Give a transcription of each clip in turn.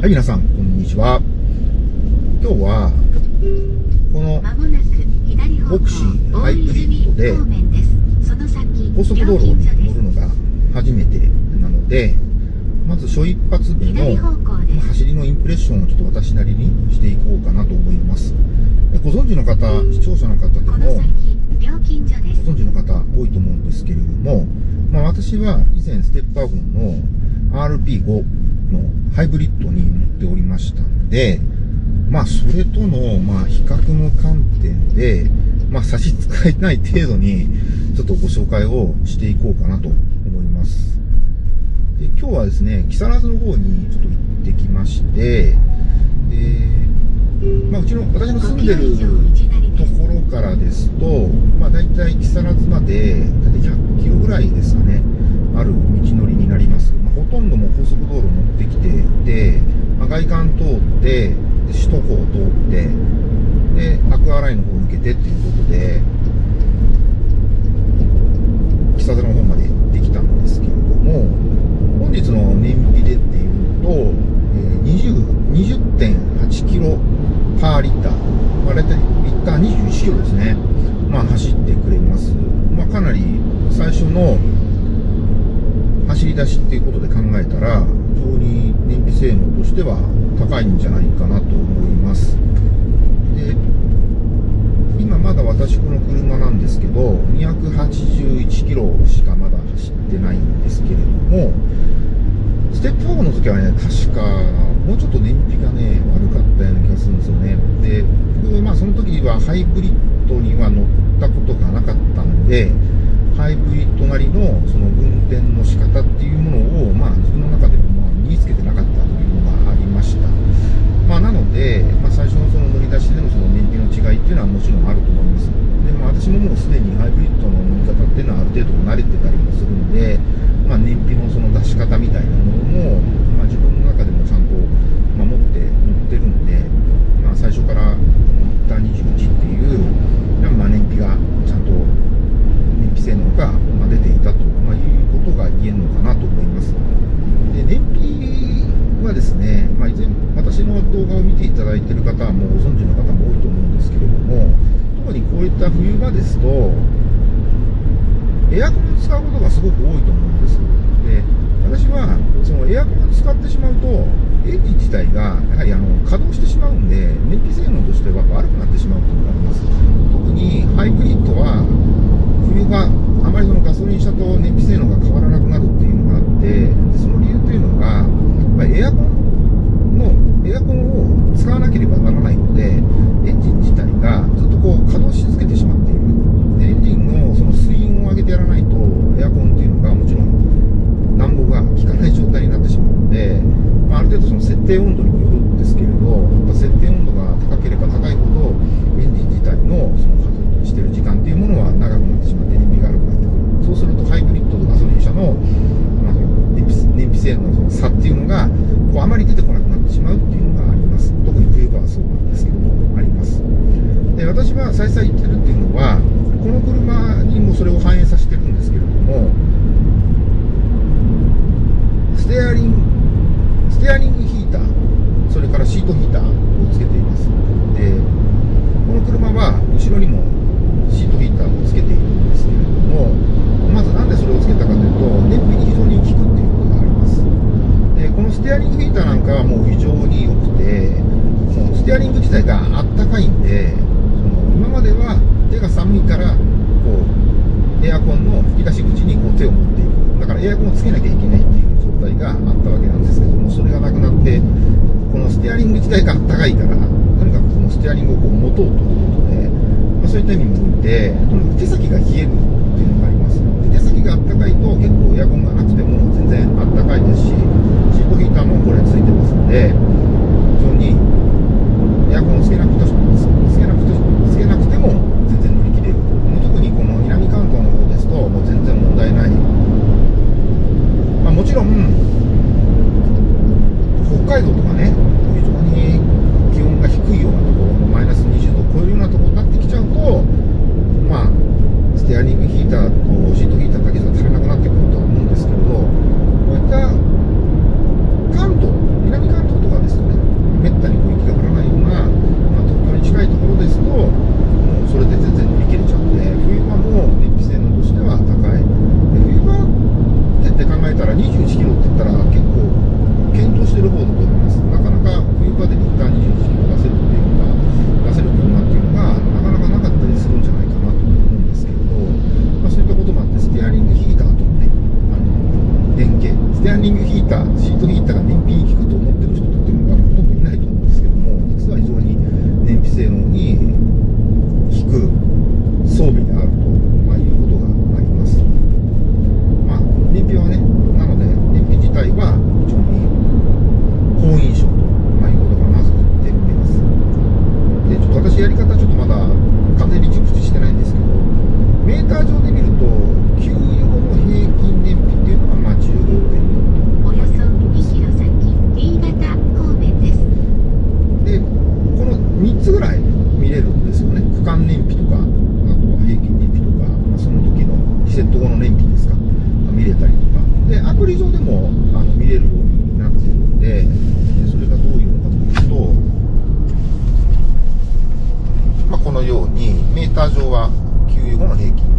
はい、皆さん、こんにちは。今日は、このボクシーハイブリッドで高速道路に乗るのが初めてなので、まず初一発目の走りのインプレッションをちょっと私なりにしていこうかなと思います。でご存知の方、視聴者の方でも、ご存知の方多いと思うんですけれども、まあ、私は以前ステップワゴンの RP5 のハイブリッドに乗っておりましたので、まあそれとのまあ比較の観点で、まあ差し支えない程度にちょっとご紹介をしていこうかなと思います。で今日はですね、木更津の方にちょっと行ってきまして、でまあうちの、私の住んでるところからですと、まあ大体木更津まで、大体100キロぐらいですかね、ある道のりになります。まあ、ほとんどもう高速道路乗ってきていて、まあ、外環通って、で首都高を通って、で、アクアラインの方を抜けてっていうことで、木更津の方まで行ってきたんですけれども、本日の燃費でっていうと、えー20 20.8キロパーリッター、まあ、大体リッター21キロですね、まあ、走ってくれます。まあ、かなり最初の走り出しっていうことで考えたら、非常に燃費性能としては高いんじゃないかなと思います。で、今まだ私この車なんですけど、281キロしかまだ走ってないんですけれども、ステップ4の時はね、確か、もうちょっと燃費がね、悪かったような気がするんですよね。で、僕、まあその時はハイブリッドには乗ったことがなかったんで、ハイブリッドなりのその運転の仕方っていうものを、まあ自分の中でもまあ身につけてなかったというのがありました。まあなので、まあ最初のその乗り出しでのその燃費の違いっていうのはもちろんあると思います。で、も私ももうすでにハイブリッドの乗り方っていうのはある程度慣れてたりもするんで、まあ燃費のその出し方みたいなものも、まあ自分の中でもちゃんと守って乗ってるんで、まあ最初からこのリッター21っていう、まあ燃費がちゃんと燃費性能がまあ出ていたと、まあ、いうことが言えるのかなと思います。で燃費はですね、まあ、以前私の動画を見ていただいている方はもうご存知の方も多いと思うんですけれども特にこういった冬場ですとエアコンを使うことがすごく多いと思うんです。で私はそのエアコンを使ってしまうとエンジン自体がやはりあの稼働してしまうんで燃費性能としては悪くなってしまうと思います。特にハイブリッドは冬場あまりそのガソリン車と燃費性能が変わらなくなるっていうのがあってでその理由というのが、まあ、エアコンのエアコンを使わなければならないのでエンジン自体がずっとこう稼働し続けてしまっているでエンジンのその水温を上げてやらないとエアコンっていうのがもちろん暖房が効かない状態になってしまうので、まあ、ある程度その設定温度にもよるんですけれどやっぱ設定温度が高ければ高いほどエンジン自体のその稼働している時間っていうものは長くなってしまって燃費が悪くなってくるそうするとハイブリッドとガソリン車の,、まあ、その燃費燃費性能のその差っていうのがこうあまり出てこなくなってしまうっていうのがあります特に冬場はそうなんですけどもありますで私は再々言ってるっていうのはこの車にもそれを反映させてるんですけれどもステアリングステアリングヒーターそれからシートヒーターをつけています。でこの車は後ろにもシートヒーターをつけているんですけれどもまずなんでそれをつけたかというと燃費に非常に効くっていうことがあります。でこのステアリングヒーターなんかはもう非常に良くてそのステアリング自体があったかいんで今までは手が寒いからこうエアコンの吹き出し口にこう手を持っていく。だからエアコンをつけなきゃいけないっていう状態があったわけなんですけどもそれがなくなってこのステアリング自体が高いからとにかくこのステアリングをこう持とうということで、まあ、そういった意味もおいてとにかく手先が冷えるっていうのが Carregue.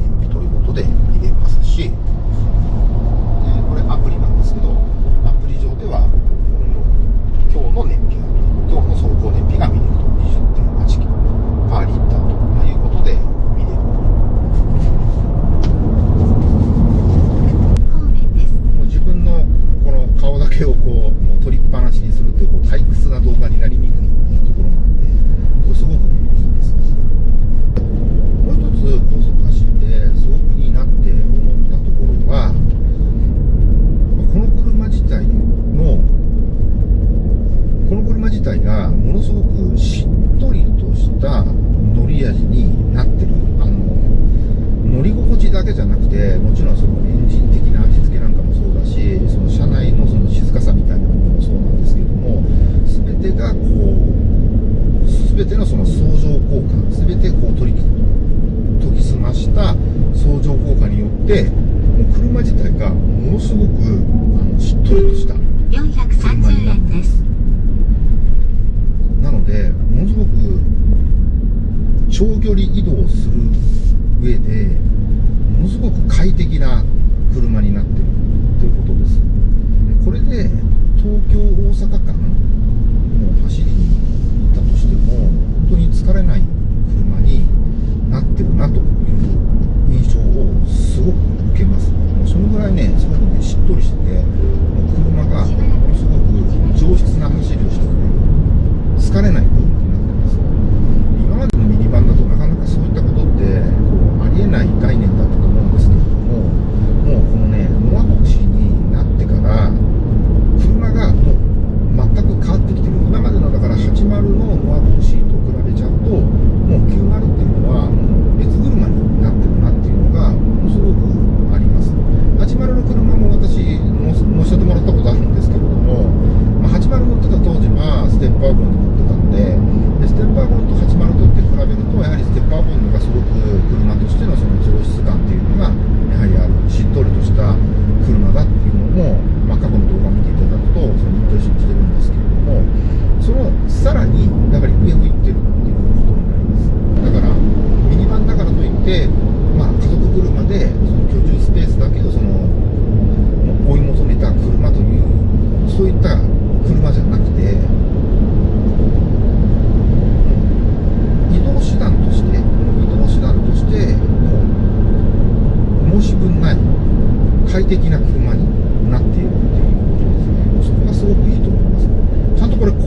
です。なのでものすごく長距離移動する上でものすごく快適な車になってるということです。これで東京大阪間の走りに行ったとしても本当に疲れない車になってるなという印象をすごく受けます。そのぐらいねすごくねしっとりしてて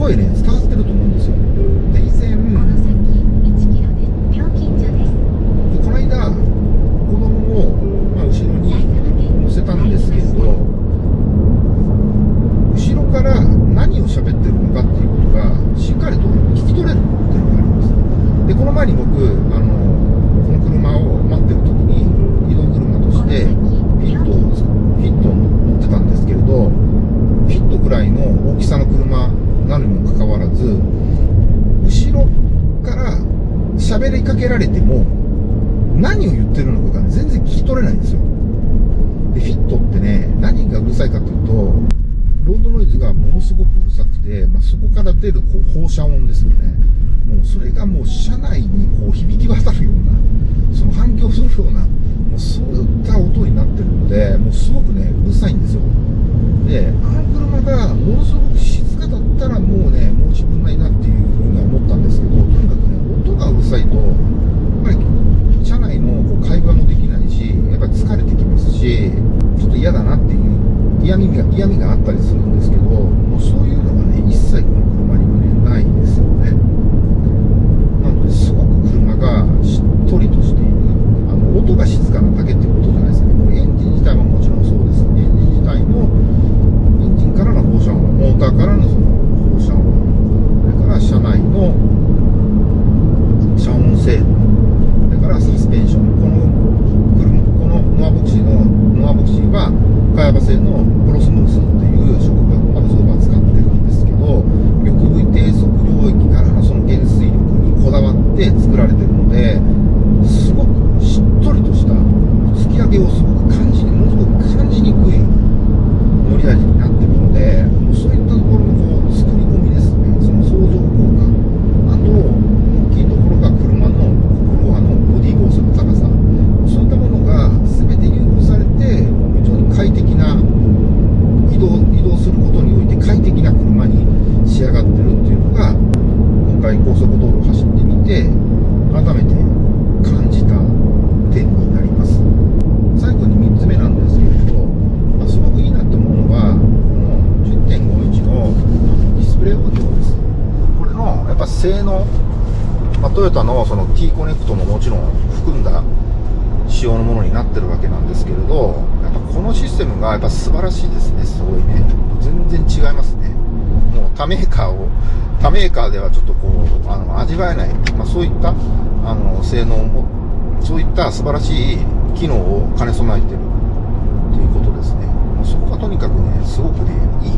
It is. げられても、何を言ってるのかが全然聞き取れないんですよ。で、フィットってね、何がうるさいかというと、ロードノイズがものすごくうるさくて、まあ、そこから出るこう放射音ですよね。もうそれがもう車内にこう響き渡るような、その反響するような、もうそういった音になってるので、もうすごく他のその T コネクトももちろん含んだ仕様のものになってるわけなんですけれどやっぱこのシステムがやっぱ素晴らしいですね。すごいね。全然違いますね。もう他メーカーを他メーカーではちょっとこうあの味わえない、まあ、そういったあの性能もそういった素晴らしい機能を兼ね備えてる。ということですね。そこがとにかくねすごくねいい。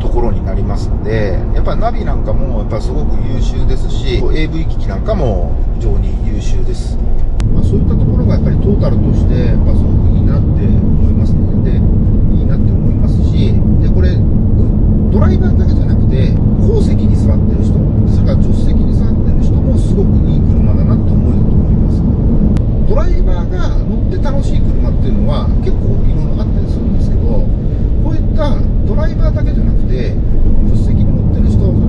ところになりますんで、やっぱナビなんかもやっぱすごく優秀ですし、AV 機器なんかも非常に優秀です。まあ、そういったところがやっぱりトータルとして、やっぱすごくいいなって思いますね。で、いいなって思いますし、で、これ、ドライバーだけじゃなくて、後席に座ってる人、それから助手席に座ってる人もすごくいい車だなと思えると思います。ドライバーが乗って楽しい車っていうのは結構いろいろあったりするんですけど、こういったライバーだけじゃなくて、助手席に乗ってる人、